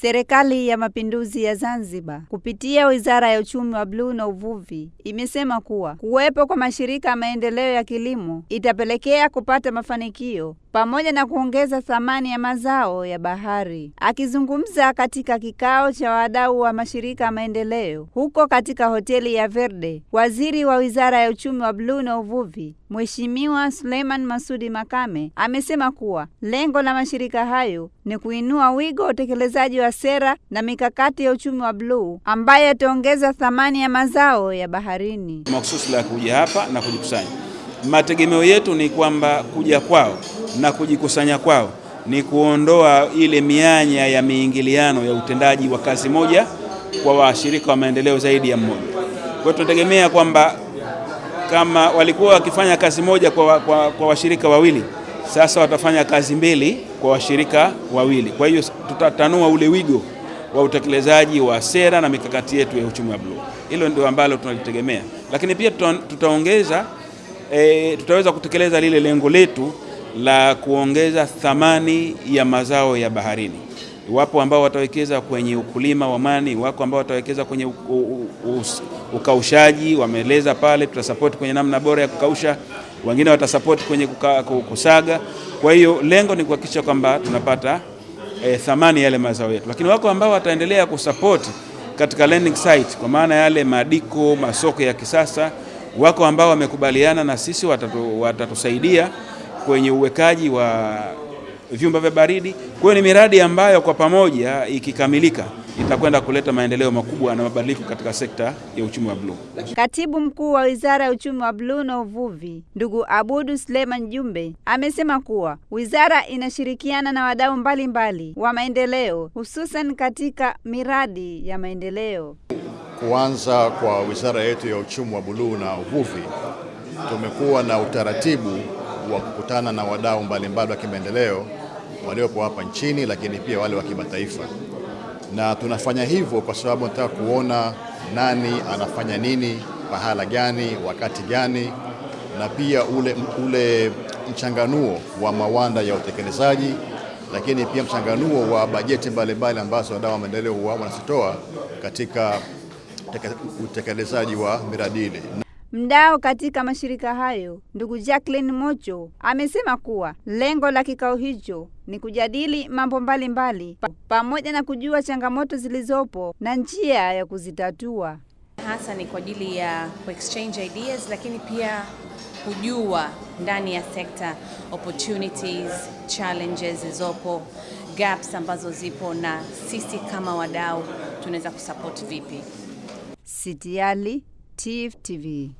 Serikali ya Mapinduzi ya Zanzibar kupitia Wizara ya Uchumi wa Bluu na Uvuvi imesema kuwa kuwepo kwa mashirika ya maendeleo ya kilimo itapelekea kupata mafanikio pamoja na kuongeza thamani ya mazao ya bahari. Akizungumza katika kikao cha wadau wa mashirika ya maendeleo huko katika hoteli ya Verde, Waziri wa Wizara ya Uchumi wa Bluu na Uvuvi Mheshimiwa Suleiman Masudi Makame amesema kuwa lengo la mashirika hayo ni kuinua wigo wa utekelezaji wa sera na mikakati ya uchumi wa bluu ambayo yataongeza thamani ya mazao ya baharini. Mahususi la kuja hapa na kujikusanya, mategemeo yetu ni kwamba kuja kwao na kujikusanya kwao ni kuondoa ile mianya ya miingiliano ya utendaji wa kazi moja kwa washirika wa maendeleo zaidi ya mmoja. Kwa hiyo tunategemea kwamba kama walikuwa wakifanya kazi moja kwa, kwa, kwa washirika wawili, sasa watafanya kazi mbili kwa washirika wawili. Kwa hiyo tutatanua ule wigo wa utekelezaji wa sera na mikakati yetu ya uchumi wa bluu. Hilo ndio ambalo tunalitegemea, lakini pia tuta, tutaongeza e, tutaweza kutekeleza lile lengo letu la kuongeza thamani ya mazao ya baharini. Wapo ambao watawekeza kwenye ukulima wa mani, wako ambao watawekeza kwenye ukaushaji, wameeleza pale, tutasapoti kwenye namna bora ya kukausha, wengine watasapoti kwenye kusaga. Kwa hiyo lengo ni kuhakikisha kwamba tunapata e, thamani yale mazao yetu, lakini wako ambao wataendelea kusapoti katika landing site, kwa maana yale madiko, masoko ya kisasa. Wako ambao wamekubaliana na sisi watatu, watatusaidia kwenye uwekaji wa vyumba vya baridi. Kwa hiyo ni miradi ambayo kwa pamoja ikikamilika itakwenda kuleta maendeleo makubwa na mabadiliko katika sekta ya uchumi wa bluu. Katibu Mkuu wa Wizara ya Uchumi wa Bluu na Uvuvi, ndugu Abudu Suleiman Jumbe, amesema kuwa wizara inashirikiana na wadau mbalimbali wa maendeleo hususan katika miradi ya maendeleo. Kuanza kwa wizara yetu ya uchumi wa bluu na uvuvi, tumekuwa na utaratibu wa kukutana na wadau mbalimbali wa kimaendeleo waliopo hapa nchini, lakini pia wale wa kimataifa, na tunafanya hivyo kwa sababu nataka kuona nani anafanya nini, pahala gani, wakati gani, na pia ule, ule mchanganuo wa mawanda ya utekelezaji, lakini pia mchanganuo wa bajeti mbalimbali ambazo wadau wa maendeleo wanazitoa katika utekelezaji wa miradi ile. Mdau katika mashirika hayo ndugu Jacqueline Mocho amesema kuwa lengo la kikao hicho ni kujadili mambo mbalimbali pamoja na kujua changamoto zilizopo na njia ya kuzitatua. Hasa ni kwa ajili ya exchange ideas, lakini pia kujua ndani ya sekta opportunities, challenges zilizopo, gaps ambazo zipo, na sisi kama wadau tunaweza kusupport vipi. Sitiali TV.